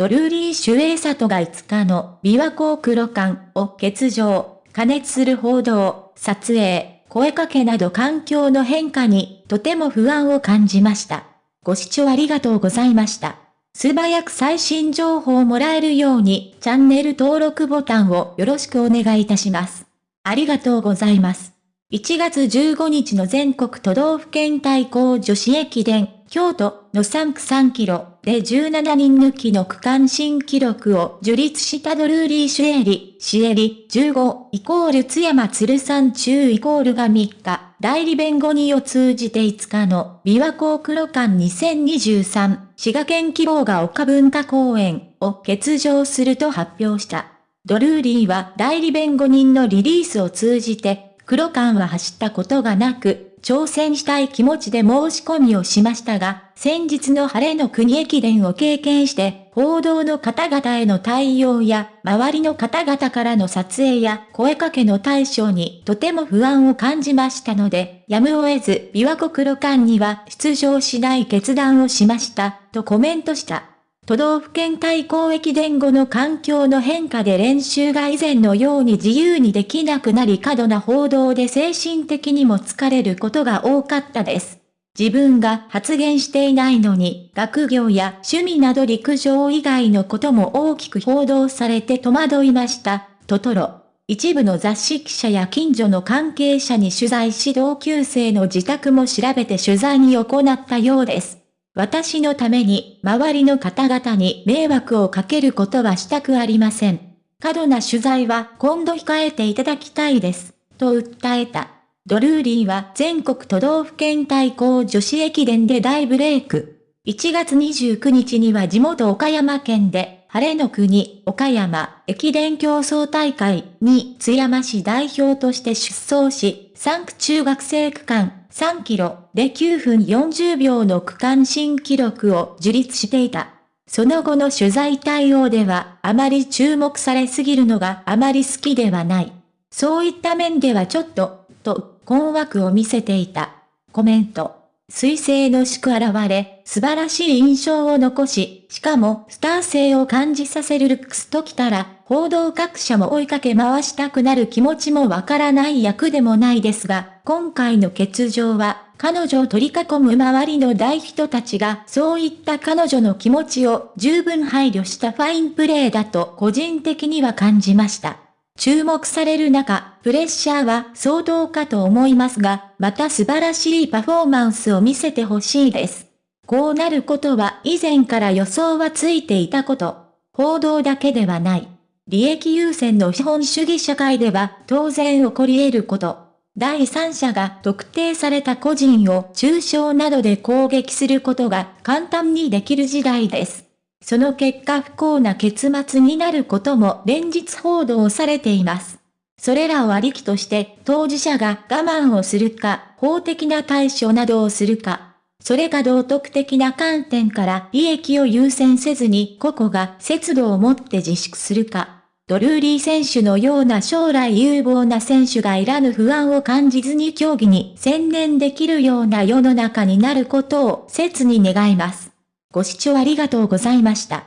ドルーリー・シュエイサトが5日の琵琶湖黒館を欠場、加熱する報道、撮影、声かけなど環境の変化にとても不安を感じました。ご視聴ありがとうございました。素早く最新情報をもらえるようにチャンネル登録ボタンをよろしくお願いいたします。ありがとうございます。1月15日の全国都道府県対抗女子駅伝、京都の3区3キロで17人抜きの区間新記録を樹立したドルーリー・シュエリ、シエリ、15イコール津山鶴山中イコールが3日、代理弁護人を通じて5日の琵琶湖黒館2023滋賀県希望が丘文化公園を欠場すると発表した。ドルーリーは代理弁護人のリリースを通じて黒館は走ったことがなく、挑戦したい気持ちで申し込みをしましたが、先日の晴れの国駅伝を経験して、報道の方々への対応や、周りの方々からの撮影や声かけの対象にとても不安を感じましたので、やむを得ず、琵琶湖黒館には出場しない決断をしました、とコメントした。都道府県対抗駅伝後の環境の変化で練習が以前のように自由にできなくなり過度な報道で精神的にも疲れることが多かったです。自分が発言していないのに、学業や趣味など陸上以外のことも大きく報道されて戸惑いました。トトロ。一部の雑誌記者や近所の関係者に取材し同級生の自宅も調べて取材に行ったようです。私のために周りの方々に迷惑をかけることはしたくありません。過度な取材は今度控えていただきたいです。と訴えた。ドルーリーは全国都道府県対抗女子駅伝で大ブレイク。1月29日には地元岡山県で、晴れの国、岡山、駅伝競争大会に津山市代表として出走し、3区中学生区間3キロで9分40秒の区間新記録を樹立していた。その後の取材対応ではあまり注目されすぎるのがあまり好きではない。そういった面ではちょっと、と、困惑を見せていた。コメント。水星の祝現れ、素晴らしい印象を残し、しかもスター性を感じさせるルックスときたら、報道各社も追いかけ回したくなる気持ちもわからない役でもないですが、今回の欠場は、彼女を取り囲む周りの大人たちが、そういった彼女の気持ちを十分配慮したファインプレーだと個人的には感じました。注目される中、プレッシャーは相当かと思いますが、また素晴らしいパフォーマンスを見せてほしいです。こうなることは以前から予想はついていたこと。報道だけではない。利益優先の資本主義社会では当然起こり得ること。第三者が特定された個人を中傷などで攻撃することが簡単にできる時代です。その結果不幸な結末になることも連日報道されています。それらをありきとして当事者が我慢をするか、法的な対処などをするか、それか道徳的な観点から利益を優先せずに個々が節度を持って自粛するか。ドルーリー選手のような将来有望な選手がいらぬ不安を感じずに競技に専念できるような世の中になることを切に願います。ご視聴ありがとうございました。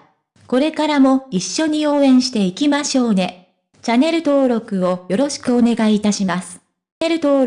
これからも一緒に応援していきましょうね。チャンネル登録をよろしくお願いいたします。チャンネル登録